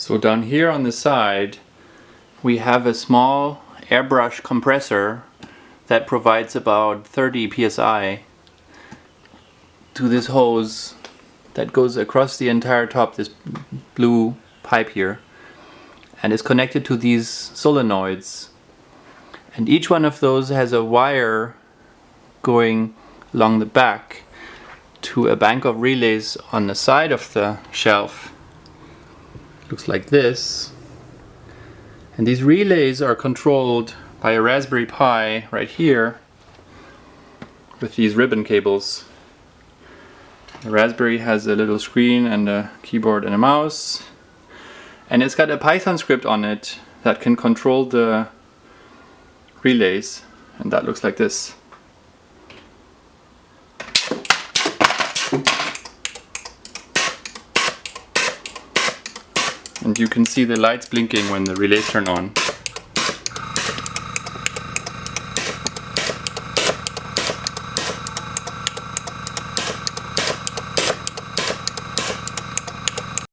So down here on the side we have a small airbrush compressor that provides about 30 psi to this hose that goes across the entire top, this blue pipe here, and is connected to these solenoids. And each one of those has a wire going along the back to a bank of relays on the side of the shelf. Looks like this. And these relays are controlled by a Raspberry Pi right here with these ribbon cables. The Raspberry has a little screen and a keyboard and a mouse. And it's got a Python script on it that can control the relays. And that looks like this. And you can see the lights blinking when the relays turn on.